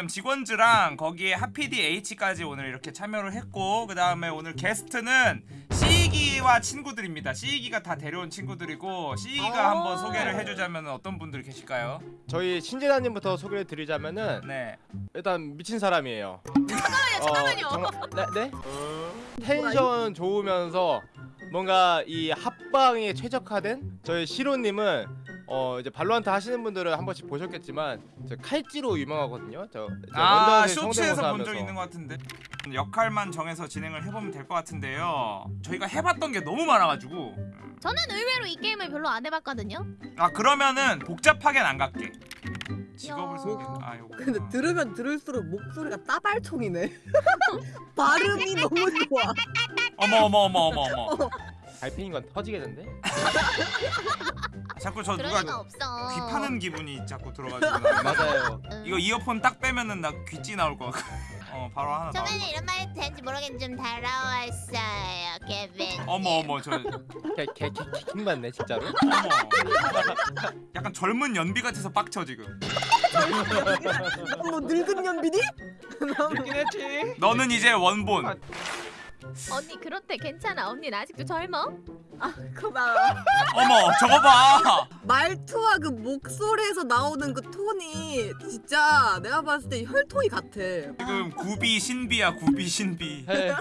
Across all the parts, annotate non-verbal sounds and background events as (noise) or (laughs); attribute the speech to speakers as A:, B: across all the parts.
A: 지금 직원즈랑 거기에 하피디 H까지 오늘 이렇게 참여를 했고 그 다음에 오늘 게스트는 시기와 친구들입니다. 시기가 다 데려온 친구들이고 시기가
B: 아.
A: 한번 소개를 해주자면 어떤 분들 계실까요?
C: 저희 신재단님부터 소개를 드리자면은
A: 네.
C: 일단 미친 사람이에요.
B: 잠깐만요,
C: 어, 정말- 네? 네? 텐션 좋으면서 뭔가 이 합방에 최적화된 저희 시로님은 어 이제 발로한테 하시는 분들은 한 번씩 보셨겠지만 저 칼찌로 유명하거든요. 저,
A: 저아
C: 원더스의
A: 쇼츠에서
C: 성대모사
A: 본 적. 있는 것 같은데 역할만 정해서 진행을 해보면 될 것 같은데요. 저희가 해봤던 게 너무 많아가지고
B: 저는 의외로 이 게임을 별로 안 해봤거든요.
A: 아 그러면은 복잡하게는 안 갈게. 직업을
B: 야.
A: 소개. 아 요거.
D: 근데 들으면 들을수록 목소리가 따발총이네. (laughs) 발음이 너무 좋아.
A: 어머 어머 어머 어머 어머.
C: 달팽인 건 터지겠는데? (laughs)
A: 자꾸 저
B: 그럴
A: 누가
B: 리가 없어.
A: 귀 파는 기분이 자꾸 들어가지고 나- (laughs)
C: 맞아요.
B: 응.
A: 이거 이어폰 딱 빼면은 나 귀찌 나올 것 같고 (laughs) 어 바로 하나 나올
B: 처음에는
A: 것
B: 이런 말이 되는지 모르겠는데 좀 더러웠어요, 케빈.
A: 같아 어머 어머 저 어머
C: 개개개킹 받네 진짜로.
A: 약간 젊은 연비 같아서 빡쳐 지금
D: 뭐 늙은 연비니?
C: 듣긴 했지.
A: 너는 이제 원본
B: 언니 그렇대 괜찮아. 언니는 아직도 젊어.
D: 아 그만.
A: 어머 저거 봐
D: 말투와 그 목소리에서 나오는 그 톤이 진짜 내가 봤을 때 혈통이 같아.
A: 지금 구비 신비야 구비 신비
C: 해.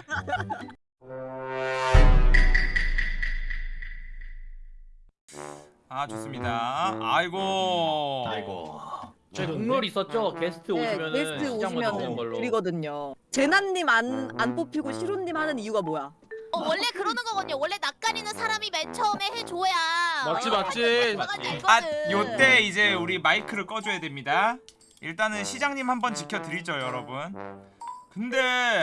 A: 아 좋습니다 아이고
E: 아이고.
F: 저희 국룰 있었죠? 게스트
D: 네,
F: 오시면은
D: 게스트
F: 시장 먼저
D: 오시면은
F: 보는 걸로.
D: 드리거든요. 제나님 안 안 뽑히고 시로님 하는 이유가 뭐야?
B: 어 원래 그러는 거거든요. 원래 낯가리는 사람이 맨 처음에 해줘야.
C: 맞지,
B: 어,
C: 맞지.
A: 아. 요때 이제 우리 마이크를 꺼줘야 됩니다 일단은 시장님 한번 지켜드리죠 여러분 근데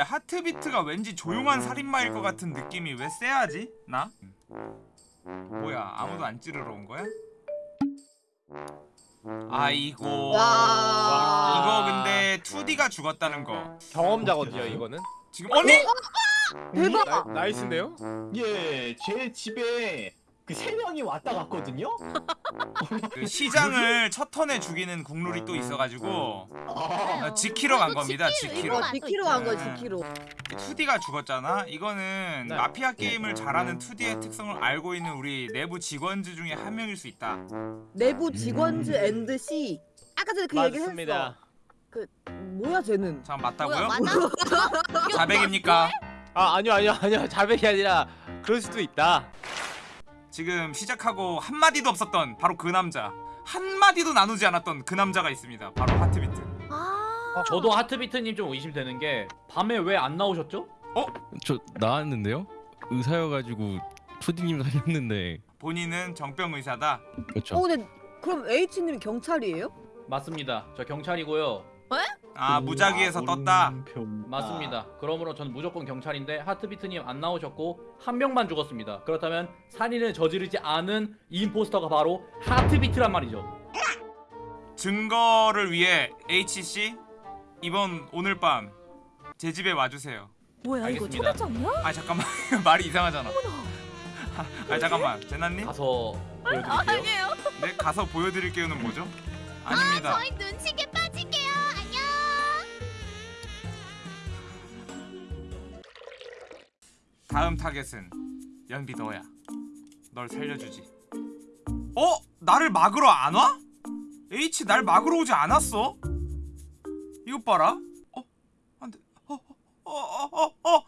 A: 하트비트가 왠지 조용한 살인마일 것 같은 느낌이 왜 쎄하지? 나? 뭐야 아무도 안 찌르러 온 거야? 아이고
D: 와.
A: 이거 근데 2D가 죽었다는 거
C: 경험자거든요 이거는.
A: 지금 언니?
D: 대박.
C: 나, nice인데요?
E: 예, 제 집에 그 세 명이 왔다 갔거든요.
A: 그 시장을 첫 턴에 죽이는 국룰이 또 있어가지고
E: 아,
A: 어, 지키러 간 겁니다 지키러
D: 지키러 간 거야
A: 네.
D: 지키러.
A: 2D가 죽었잖아. 이거는
C: 네.
A: 마피아 게임을 잘하는 2D의 특성을 알고 있는 우리 내부 직원들 중에 한 명일 수 있다.
D: 내부 직원즈 and C. 아까 전에 그 얘기를
C: 맞습니다.
D: 했어. 뭐야 쟤는?
A: 잠깐
B: 뭐야
A: 맞다고요? 자백입니까?
C: 아 아니요 아니요 아니요 자백이 아니라 그럴 수도 있다.
A: 지금 시작하고 한 마디도 없었던 바로 그 남자. 한 마디도 나누지 않았던 그 남자가 있습니다. 바로 하트비트.
B: 아.
F: 저도 하트비트님 좀 의심되는 게 밤에 왜 안 나오셨죠?
G: 저 나왔는데요? 의사여가지고 투디님 살렸는데
A: 본인은 정병 의사다.
G: 그렇죠.
D: 어 근데 그럼 H님 경찰이에요?
F: 맞습니다. 저 경찰이고요.
A: 아 무작위에서 떴다.
F: 맞습니다. 그러므로 저는 무조건 경찰인데 하트비트님 안 나오셨고 한 명만 죽었습니다. 그렇다면 살인을 저지르지 않은 이 임포스터가 바로 하트비트란 말이죠.
A: 증거를 위해 HC 이번 오늘 밤 제 집에 와주세요.
B: 뭐야
F: 알겠습니다.
B: 초대장이야?
A: 아 잠깐만 (laughs) 말이 이상하잖아. 아 잠깐만 제나님.
F: 가서 보여드릴게요.
B: 아니에요.
A: 네 가서 보여드릴게요는 뭐죠? 아닙니다.
B: 저희 눈치게
A: 다음 타겟은 연비 너야. 널 살려주지. 어? 나를 막으러 안 와? H 날 막으러 오지 않았어? 이것 봐라. 어? 안돼. 어? 어? 어? 어? 어?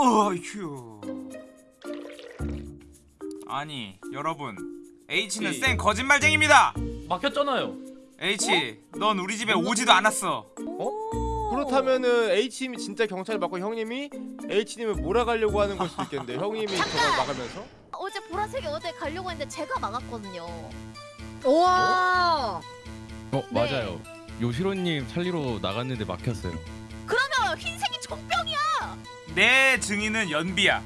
A: 어? 어? 휴. 아니 여러분 H는
F: 이-
A: 쌩 거짓말쟁입니다.
F: 막혔잖아요.
A: H 넌 우리 집에 오지도 않았어.
C: 그렇다면은 H님이 진짜 경찰 맞고 형님이 H님을 몰아가려고 하는 걸 수도 있겠는데 형님이 저걸 막으면서
B: 어제 보라색이 어디 가려고 했는데 제가 막았거든요.
D: 와.
G: 어 맞아요. 요시로님 살리러 나갔는데 막혔어요.
B: 어, 흰색이 정병이야.
A: 내 증인은 연비야.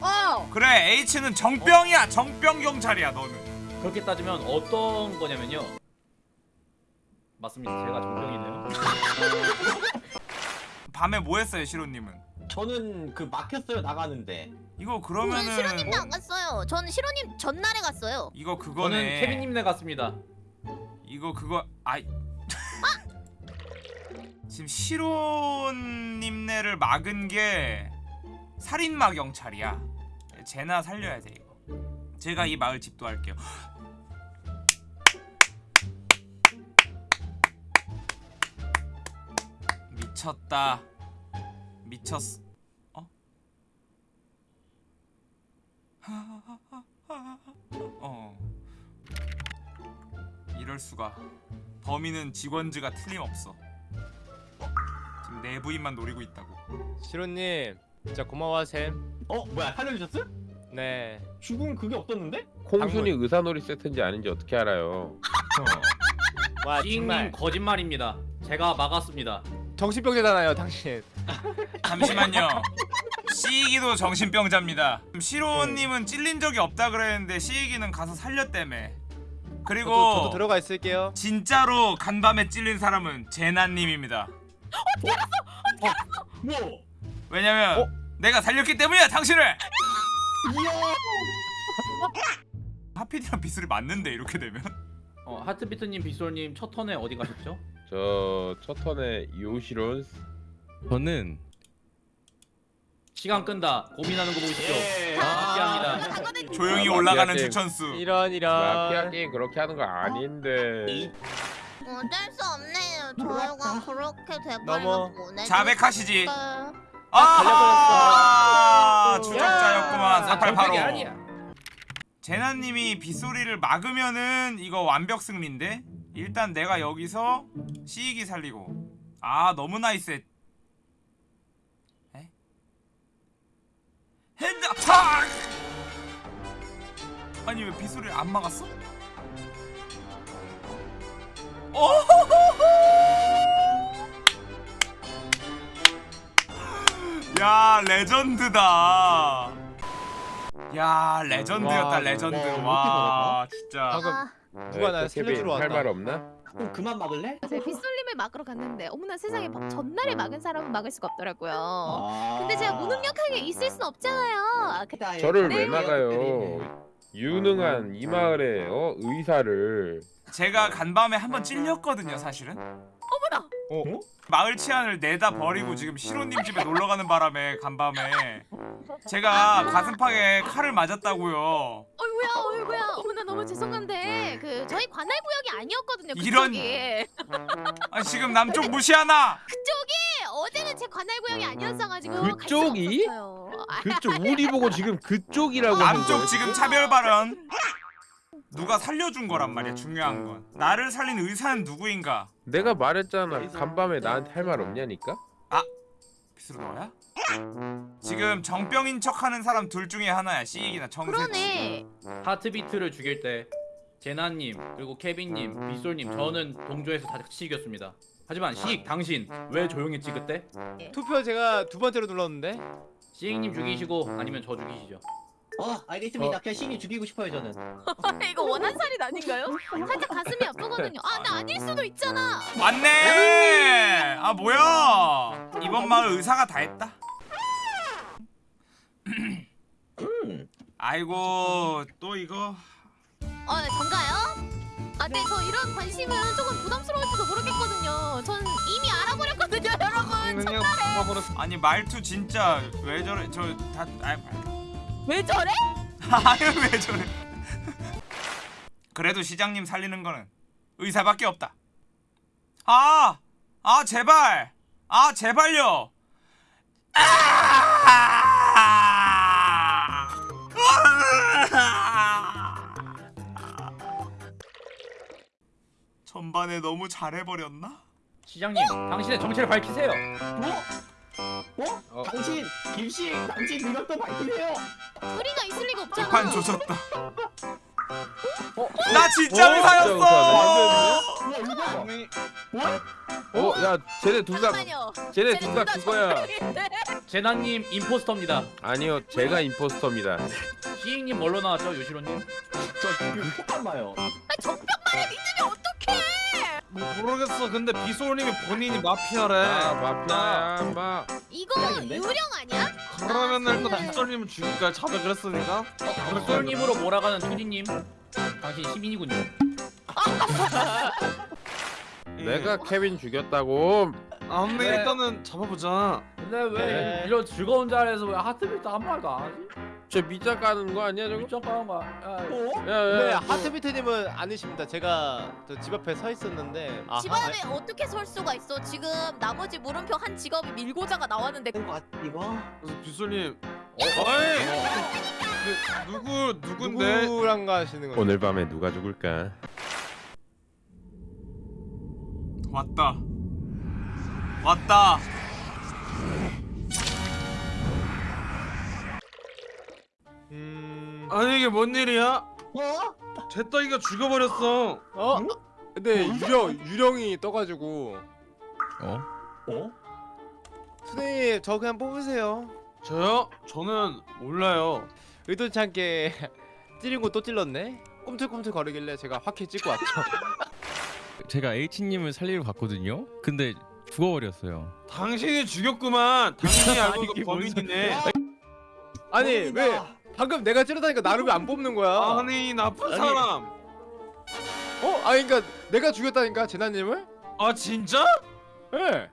D: 어.
A: 그래 H는 정병이야. 정병 경찰이야 너는.
F: 그렇게 따지면 어떤 거냐면요. 맞습니다. 제가 정병이네요. (laughs)
A: 밤에 뭐 했어요 시로님은?
E: 저는 그 막혔어요 나가는데.
A: 이거
B: 저는
A: 그러면은
B: 시로님도 안 갔어요. 저는 시로님 전날에 갔어요.
A: 이거
F: 저는
A: 그거네.
F: 케빈님네 갔습니다.
A: 이거 그거 아이 (laughs) 지금 시로님네를 막은 게 살인마 경찰이야. 제나 살려야 돼 이거. 제가 이 마을 집도할게요. 미쳤다. 미쳤어. 어? 어. 이럴 수가. 범인은 직원즈가 틀림없어. 지금 내부인만 노리고 있다고.
C: 시로님 진짜 고마워 쌤.
E: 어 뭐야 살려주셨어?
C: 네.
E: 죽은 그게 없었는데?
H: 콩순이 의사놀이 세트인지 아닌지 어떻게 알아요?
C: 와 정말
F: 거짓말입니다. 제가 막았습니다.
C: 정신병자잖아요 당신. (laughs)
A: 잠시만요. 시이기도 정신병자입니다. 시로님은 찔린 적이 없다 그랬는데 시이기는 가서 살렸다며. 그리고
C: 저도, 저도 들어가 있을게요.
A: 진짜로 간밤에 찔린 사람은 제나님입니다.
E: 뭐?
A: 왜냐면
C: 어?
A: 내가 살렸기 때문이야 당신을. 하필이랑 빗소리 맞는데 이렇게 되면.
F: 어, 하트비트님, 빗솔님 첫 턴에 어디 가셨죠?
H: 저 첫 턴에 요시론
G: 저는
F: 시간 끈다. 고민하는 거 보이시죠?
E: 예.
F: 마피아입니다.
B: 하거든요.
A: 조용히
H: 아,
A: 올라가는
H: 마피아.
A: 추천수.
C: 이런
H: 마피아
C: 이런.
H: 게임 그렇게 하는 거 아닌데
B: 어쩔 수 없네요. 저희가 그렇게. 돼버리면 보내.
A: 자백하시지.
B: 아,
A: 아 추적자였구만
F: 나 정색이
A: 488호.
F: 아니야.
A: 제나님이 빗소리를 막으면은 이거 완벽 승리인데 일단 내가 여기서 시익이 살리고 아 너무 nice해 에? 핸드 탁 아니 왜 빗소리를 안 막았어? 오호호호 야 레전드다 야 레전드였다
C: 와,
A: 레전드
E: 와, 이렇게
A: 와 진짜
C: 방금
B: 아,
C: 누가 날 살려주러 왔다.
H: 할 말 없나?
E: 그럼 그만 막을래?
B: 제가 빗 솔님을 막으러 갔는데 어머나 세상에 막 전날에 막은 사람은 막을 수가 없더라고요.
E: 아.
B: 근데 제가 무능력하게 있을 순 없잖아요. 그-
H: 저를
B: 네.
H: 왜 나가요? 유능한 이 마을의 어? 의사를
A: 제가 간밤에 한번 찔렸거든요 사실은
B: 어머나.
C: 어?
A: 마을 치안을 내다 버리고 지금 시로님 집에 놀러 가는 바람에 간밤에. 제가 가슴팍에 칼을 맞았다고요.
B: 어이구야 어이구야. 어머나 너무 죄송한데. 그 저희 관할 구역이 아니었거든요.
A: 이런- (laughs)
B: 그쪽이.
A: 아 지금 남쪽 무시하나?
B: 그쪽이 어제는 제 관할 구역이 아니었어가지고 갈
H: 그쪽이? 그쪽 우리 보고 지금 그쪽이라고
A: 남쪽? 지금 차별 발언 누가 살려준 거란 말이야 중요한 건 나를 살린 의사는 누구인가
H: 내가 말했잖아 간밤에 나한테 할 말 없냐니까?
A: 빗으로 너야? 지금 정병인 척하는 사람 둘 중에 하나야 시익이나 정세치
B: 그러네.
F: 하트비트를 죽일 때 제나님 그리고 케빈님, 빗솔님 저는 동조해서 다 같이 이겼습니다. 하지만 시익 당신 왜 조용했지 그때?
C: 투표 제가 두 번째로 눌렀는데.
F: 시익님 죽이시고 아니면 저 죽이시죠.
E: 어 알겠습니다. 그냥 신이 죽이고 싶어요 저는. (laughs)
B: 이거 원한 살인 아닌가요? 살짝 가슴이 아프거든요. 아, 나 아닐 수도 있잖아.
A: 맞네 아 뭐야 이번 마을 의사가 다 했다 아이고 또 이거
B: 어, 네, 전가요? 아, 네, 저 이런 관심은 조금 부담스러울지도 모르겠거든요. 전 이미 알아버렸거든요, 여러분.
A: 아니 말투 진짜 왜 저래 저 다 아,
B: 왜 저래? (laughs)
A: 아유 왜 저래 (laughs) 그래도 시장님 살리는 거는 의사밖에 없다 아! 아 제발 아 제발요 아! (laughs) 전반에 너무 잘해버렸나?
F: 시장님 당신의 정체를 밝히세요.
E: 어? 어? 당신 김씨 당신 능력도 밝히세요.
B: 둘이나 있을 리가 없잖아.
A: 판 조졌다 나 진짜
H: 어?
A: 의사였어
E: 뭐 이거?
H: 어? 야 쟤네 둘다
B: 잠깐만요.
H: 쟤네 둘 다 그거야.
F: 제나님 임포스터입니다.
H: 아니요 제가 임포스터입니다
F: 시익님 뭘로 나왔죠, 요시로님?
E: 저그 폭탄 봐요.
B: 아, 정병만을 믿으면 어떡해?
I: 모르겠어. 근데 비솔님이 본인이 마피아래.
H: 아 마피아야 마
B: 이거
E: 시작인데?
B: 유령 아니야?
I: 그러면
B: 아,
I: 일단
B: 그-
I: 비솔님을 죽일까 자백을 했으니까.
F: 빗솔님으로 몰아가는 투디님 당신 시민이군요.
H: 내가 케빈 죽였다고
I: 아 근데
C: 네.
I: 일단은 잡아보자
F: 근데 왜
C: 네.
F: 이런 즐거운 자리에서 왜 하트비트 한 말도 안 하지?
H: 저 밑장 까는 거 아니야 저거?
F: 미적 가는 거야. 야,
C: 네
H: 야야
C: 하트비트님은 아니십니다 제가 저집 앞에 서 있었는데 아,
B: 집 앞에 어떻게 설 수가 있어? 지금 나머지 물음표 한 직업이 밀고자가 나왔는데
I: 그래서 비솔님 어이 그, 누구 누군데
C: 누구랑 가시는 거죠?
H: 오늘 밤에 누가 죽을까?
A: 왔다 왔다
I: 아니 이게 뭔 일이야
E: 어?
I: 제떡이가 죽어버렸어
C: 어? 근데 유령 유령이 떠가지고
G: 어?
E: 어?
C: 선생님 저 그냥 뽑으세요.
I: 저요? 저는 몰라요
C: 의도치 않게 (laughs) 찌르고 또 찔렀네. 꿈틀꿈틀 거리길래 제가 확히 찍고 왔죠. (laughs)
G: 제가 H님을 살리러 갔거든요. 근데 죽어버렸어요.
I: 당신이 죽였구만 당신이 알고 있는 (laughs)
G: 뭔
I: 범인이네
C: 아니 왜 방금 내가 찌르다니까 나를 왜 안 뽑는 거야?
I: 아니 나쁜
C: 아니.
I: 사람
C: 어? 아니 그러니까 내가 죽였다니까 제나님을?
I: 아 진짜?
C: 예. 네.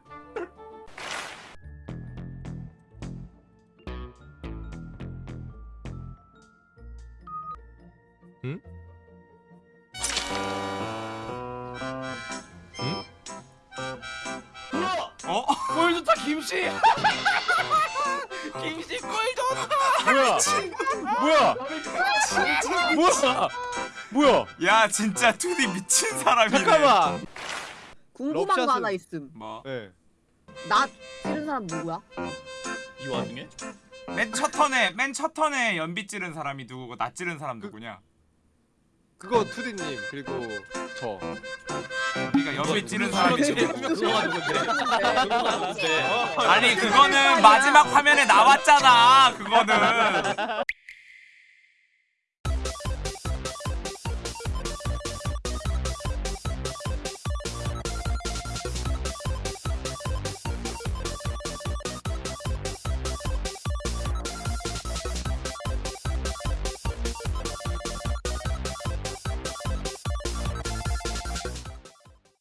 C: 응?
A: 어? (laughs)
I: 꼴 좋다 김씨 (laughs) 김씨 꼴 좋다
C: 뭐야? 뭐야? 뭐야? 뭐야?
A: 야 진짜 투디 미친 사람이네
C: 잠깐만.
D: 궁금한 거
C: 럽샷은-
D: 하나 있음.
A: 뭐?
C: 네.
D: 나 찌른 사람 누구야?
F: 이 와중에?
A: 맨 첫 턴에 맨 첫 턴에 연비 찌른 사람이 누구고 나 찌른 사람 누구냐?
C: 그거 투디님 그리고 저.
A: 그러니까 연비 찌른 사람이 누구?
F: 그거가 누군데? 그거가 누군데?
A: 아니 그거는 마지막 화면에 나왔잖아 그거는